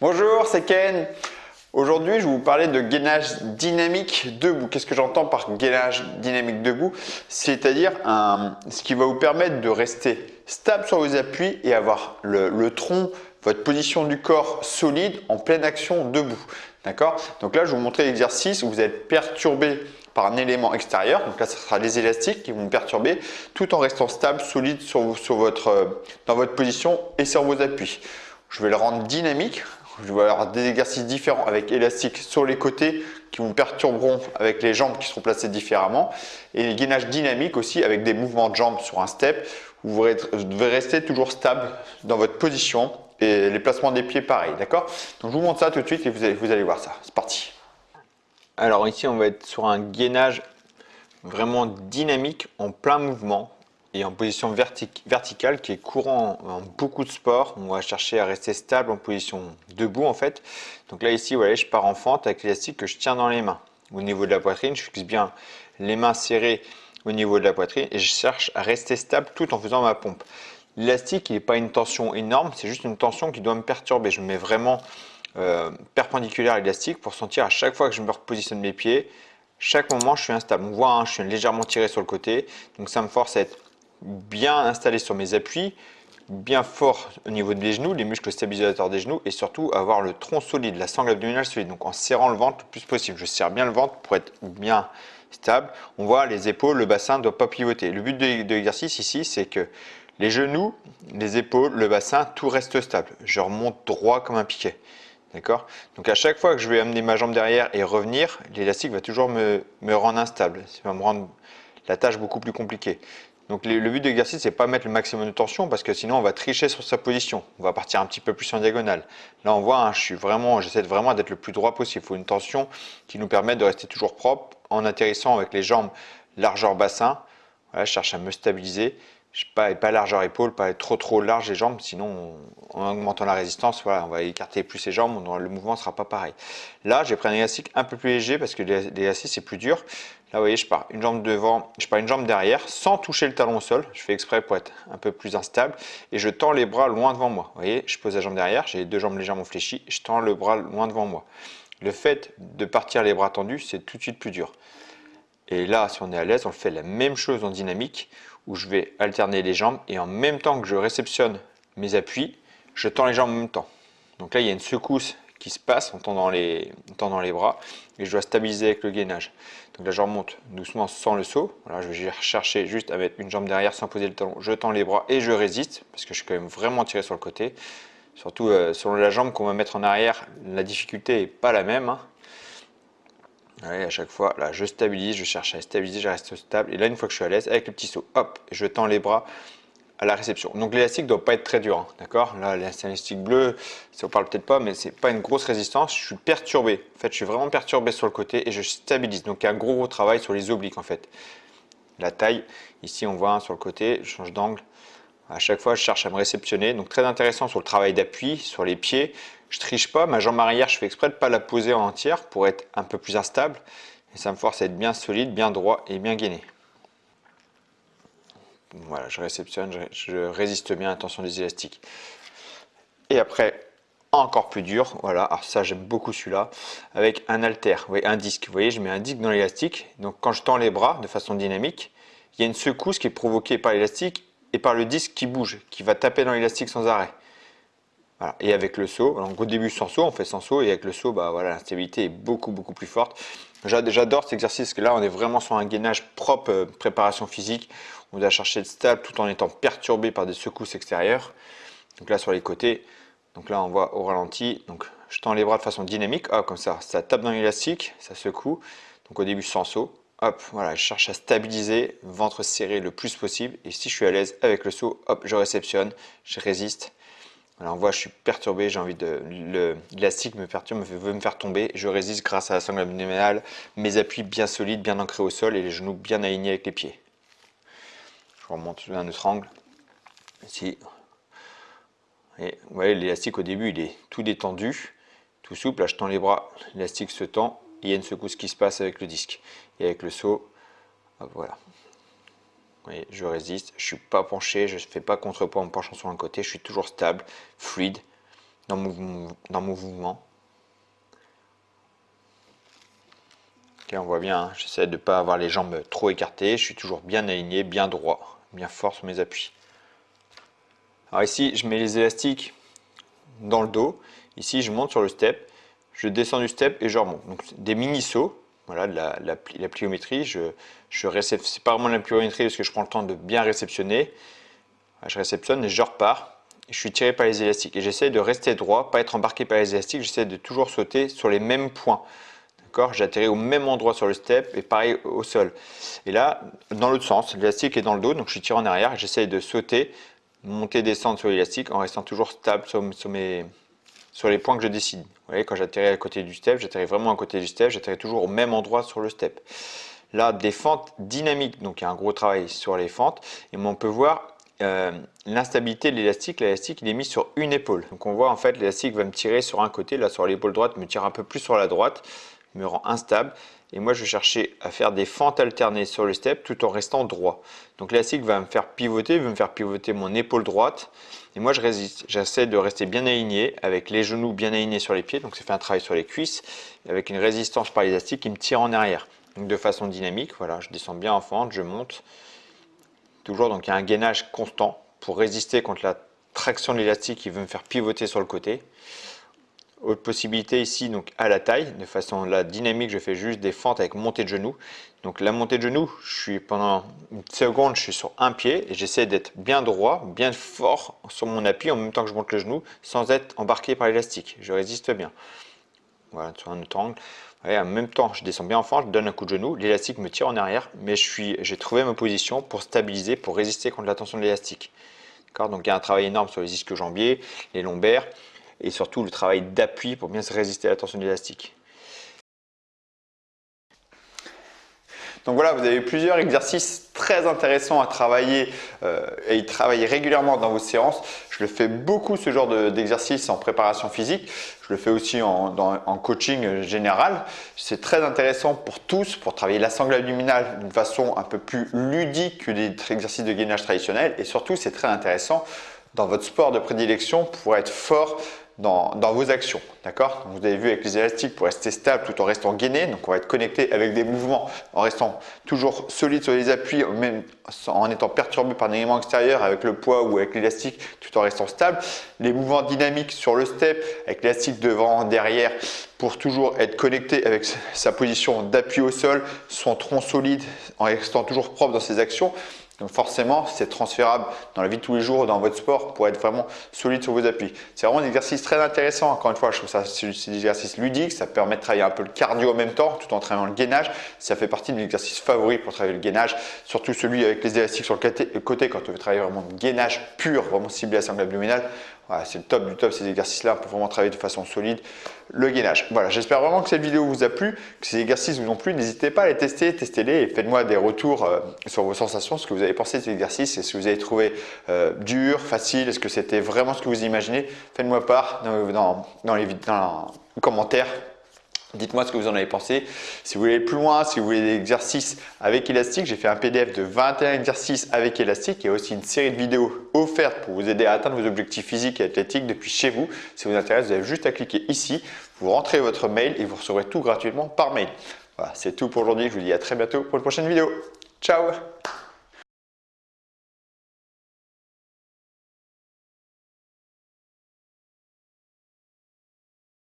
Bonjour, c'est Ken. Aujourd'hui, je vais vous parler de gainage dynamique debout. Qu'est-ce que j'entends par gainage dynamique debout? C'est-à-dire ce qui va vous permettre de rester stable sur vos appuis et avoir le, tronc, votre position du corps solide en pleine action debout. D'accord? Donc là, je vais vous montrer l'exercice où vous êtes perturbé par un élément extérieur. Donc là, ce sera les élastiques qui vont vous perturber tout en restant stable, solide dans votre position et sur vos appuis. Je vais le rendre dynamique je vais avoir des exercices différents avec élastiques sur les côtés qui vous perturberont avec les jambes qui seront placées différemment. Et les gainages dynamiques aussi avec des mouvements de jambes sur un step où vous devez rester toujours stable dans votre position et les placements des pieds pareil, d'accord? Donc je vous montre ça tout de suite et vous allez voir ça. C'est parti. Alors ici on va être sur un gainage vraiment dynamique en plein mouvement et en position verticale qui est courant en beaucoup de sports. On va chercher à rester stable en position debout en fait. Donc là ici, voilà, je pars en fente avec l'élastique que je tiens dans les mains. Au niveau de la poitrine, je fixe bien les mains serrées au niveau de la poitrine et je cherche à rester stable tout en faisant ma pompe. L'élastique, il n'est pas une tension énorme, c'est juste une tension qui doit me perturber. Je me mets vraiment euh, perpendiculaire à l'élastique pour sentir à chaque fois que je me repositionne mes pieds, chaque moment je suis instable. On voit, hein, je suis légèrement tiré sur le côté, donc ça me force à être bien installé sur mes appuis, bien fort au niveau des genoux, les muscles stabilisateurs des genoux et surtout avoir le tronc solide, la sangle abdominale solide. Donc en serrant le ventre le plus possible. Je serre bien le ventre pour être bien stable. On voit les épaules, le bassin ne doit pas pivoter. Le but de, l'exercice ici, c'est que les genoux, les épaules, le bassin, tout reste stable. Je remonte droit comme un piquet. D'accord? Donc à chaque fois que je vais amener ma jambe derrière et revenir, l'élastique va toujours me, me rendre instable. Ça va me rendre la tâche beaucoup plus compliquée. Donc le but de l'exercice, c'est pas mettre le maximum de tension parce que sinon on va tricher sur sa position. On va partir un petit peu plus en diagonale. Là on voit, hein, vraiment, j'essaie vraiment d'être le plus droit possible. Il faut une tension qui nous permette de rester toujours propre en atterrissant avec les jambes largeur bassin. Je cherche à me stabiliser. Je pas, pas largeur épaule, pas être trop trop large les jambes, sinon en augmentant la résistance, voilà, on va écarter plus les jambes, le mouvement ne sera pas pareil. Là, j'ai pris un élastique un peu plus léger parce que l'élastique c'est plus dur. Là, vous voyez, je pars une jambe devant, je pars une jambe derrière sans toucher le talon au sol. Je fais exprès pour être un peu plus instable et je tends les bras loin devant moi. Vous voyez, je pose la jambe derrière, j'ai les deux jambes légèrement fléchies, je tends le bras loin devant moi. Le fait de partir les bras tendus, c'est tout de suite plus dur. Et là, si on est à l'aise, on fait la même chose en dynamique où je vais alterner les jambes et en même temps que je réceptionne mes appuis, je tends les jambes en même temps. Donc là, il y a une secousse qui se passe en tendant les, bras et je dois stabiliser avec le gainage. Donc là, je remonte doucement sans le saut. Voilà, je vais chercher juste à mettre une jambe derrière sans poser le talon. Je tends les bras et je résiste parce que je suis quand même vraiment tiré sur le côté. Surtout euh, selon la jambe qu'on va mettre en arrière, la difficulté n'est pas la même. Hein. à chaque fois, là, je stabilise, je cherche à stabiliser, je reste stable. Et là, une fois que je suis à l'aise, avec le petit saut, hop, je tends les bras la réception. Donc l'élastique ne doit pas être très dur, hein, d'accord? Là, l'élastique bleu, ça vous parle peut-être pas, mais c'est pas une grosse résistance. Je suis perturbé. En fait, je suis vraiment perturbé sur le côté et je stabilise. Donc il y a un gros, gros travail sur les obliques en fait. La taille, ici on voit sur le côté, je change d'angle. À chaque fois, je cherche à me réceptionner. Donc très intéressant sur le travail d'appui, sur les pieds. Je triche pas, ma jambe arrière, je fais exprès de pas la poser en entière pour être un peu plus instable. Et ça me force à être bien solide, bien droit et bien gainé. Voilà, je réceptionne, je, résiste bien à la tension des élastiques. Et après, encore plus dur, voilà, alors ça j'aime beaucoup celui-là, avec un halter, un disque. Vous voyez, je mets un disque dans l'élastique, donc quand je tends les bras de façon dynamique, il y a une secousse qui est provoquée par l'élastique et par le disque qui bouge, qui va taper dans l'élastique sans arrêt. Et avec le saut, au début sans saut, on fait sans saut, et avec le saut, bah voilà, l'instabilité est beaucoup beaucoup plus forte. J'adore cet exercice, parce que là on est vraiment sur un gainage propre euh, préparation physique. On doit chercher de stable tout en étant perturbé par des secousses extérieures. Donc là sur les côtés, donc là on voit au ralenti, je tends les bras de façon dynamique, hop comme ça, ça tape dans l'élastique, ça secoue. Donc au début sans saut, hop, voilà, je cherche à stabiliser, ventre serré le plus possible. Et si je suis à l'aise avec le saut, hop, je réceptionne, je résiste. On voit, je suis perturbé, j'ai envie de... L'élastique me perturbe, me veut me faire tomber. Je résiste grâce à la sangle abdominale, mes appuis bien solides, bien ancrés au sol et les genoux bien alignés avec les pieds. Je remonte un autre angle. Ici. Vous voyez, l'élastique au début, il est tout détendu, tout souple. Là, je tends les bras, l'élastique se tend. Il y a une secousse qui se passe avec le disque. Et avec le saut, voilà. voyez, je résiste, je suis pas penché, je ne fais pas contrepoids en me penchant sur un côté, je suis toujours stable, fluide. dans mon, mouvement. on voit bien, hein, j'essaie de ne pas avoir les jambes trop écartées, je suis toujours bien aligné, bien droit, bien fort sur mes appuis. Alors ici, je mets les élastiques dans le dos. Ici, je monte sur le step, je descends du step et je remonte. Donc des mini sauts, voilà, la, la, pliométrie. Je, je c'est pas vraiment la pliométrie parce que je prends le temps de bien réceptionner. Je réceptionne et je repars. je suis tiré par les élastiques et j'essaie de rester droit, pas être embarqué par les élastiques. J'essaie de toujours sauter sur les mêmes points. J'atterris au même endroit sur le step et pareil au sol. Et là, dans l'autre sens, l'élastique est dans le dos, donc je tiré en arrière. J'essaie de sauter, monter, descendre sur l'élastique en restant toujours stable sur, sur, les points que je décide. Vous voyez, quand j'atterris à côté du step, j'atterris vraiment à côté du step, j'atterris toujours au même endroit sur le step. Là, des fentes dynamiques, donc il y a un gros travail sur les fentes. Et on peut voir euh, l'instabilité de l'élastique. L'élastique, il est mis sur une épaule. Donc on voit en fait l'élastique va me tirer sur un côté, là sur l'épaule droite, me tire un peu plus sur la droite me rend instable. Et moi, je chercher à faire des fentes alternées sur le step tout en restant droit. Donc l'élastique va me faire pivoter, va me faire pivoter mon épaule droite. Et moi, je résiste. J'essaie de rester bien aligné, avec les genoux bien alignés sur les pieds. Donc ça fait un travail sur les cuisses, avec une résistance par l'élastique qui me tire en arrière. De façon dynamique, voilà, je descends bien en fente, je monte. Toujours, donc il y a un gainage constant pour résister contre la traction de l'élastique qui veut me faire pivoter sur le côté. Autre possibilité ici, donc à la taille, de façon la dynamique, je fais juste des fentes avec montée de genou. Donc la montée de genou, je suis pendant une seconde, je suis sur un pied et j'essaie d'être bien droit, bien fort sur mon appui en même temps que je monte le genou sans être embarqué par l'élastique. Je résiste bien. Voilà, sur un autre angle. en même temps, je descends bien en fente, je donne un coup de genou, l'élastique me tire en arrière, mais j'ai trouvé ma position pour stabiliser, pour résister contre la tension de l'élastique. Donc il y a un travail énorme sur les ischio-jambiers, les lombaires, et surtout le travail d'appui pour bien se résister à la tension élastique. Donc voilà, vous avez plusieurs exercices très intéressants à travailler euh, et travailler régulièrement dans vos séances. Je le fais beaucoup ce genre d'exercice en préparation physique. Je le fais aussi en, en coaching général. C'est très intéressant pour tous pour travailler la sangle abdominale d'une façon un peu plus ludique que des exercices de gainage traditionnels. Et surtout, c'est très intéressant dans votre sport de prédilection pour être fort dans, vos actions. D'accord? Vous avez vu avec les élastiques pour rester stable tout en restant gainé. Donc on va être connecté avec des mouvements en restant toujours solide sur les appuis, même en étant perturbé par un élément extérieur avec le poids ou avec l'élastique tout en restant stable. Les mouvements dynamiques sur le step avec l'élastique devant, derrière pour toujours être connecté avec sa position d'appui au sol, son tronc solide en restant toujours propre dans ses actions. Donc forcément, c'est transférable dans la vie de tous les jours, dans votre sport, pour être vraiment solide sur vos appuis. C'est vraiment un exercice très intéressant. Encore une fois, je trouve ça c'est un exercice ludique. Ça permet de travailler un peu le cardio en même temps, tout en travaillant le gainage. Ça fait partie de mes exercices favoris pour travailler le gainage, surtout celui avec les élastiques sur le côté, quand on veut travailler vraiment le gainage pur, vraiment ciblé à sangle abdominale c'est le top du top ces exercices-là pour vraiment travailler de façon solide le gainage. Voilà, j'espère vraiment que cette vidéo vous a plu, que ces exercices vous ont plu. N'hésitez pas à les tester, testez-les et faites-moi des retours euh, sur vos sensations, ce que vous avez pensé de ces exercices, est-ce que vous avez trouvé euh, dur, facile, est-ce que c'était vraiment ce que vous imaginez? Faites-moi part dans, dans les commentaires Dites-moi ce que vous en avez pensé. Si vous voulez aller plus loin, si vous voulez des exercices avec élastique, j'ai fait un PDF de 21 exercices avec élastique. Il y a aussi une série de vidéos offertes pour vous aider à atteindre vos objectifs physiques et athlétiques depuis chez vous. Si vous intéresse, vous avez juste à cliquer ici, vous rentrez votre mail et vous recevrez tout gratuitement par mail. Voilà, c'est tout pour aujourd'hui. Je vous dis à très bientôt pour une prochaine vidéo. Ciao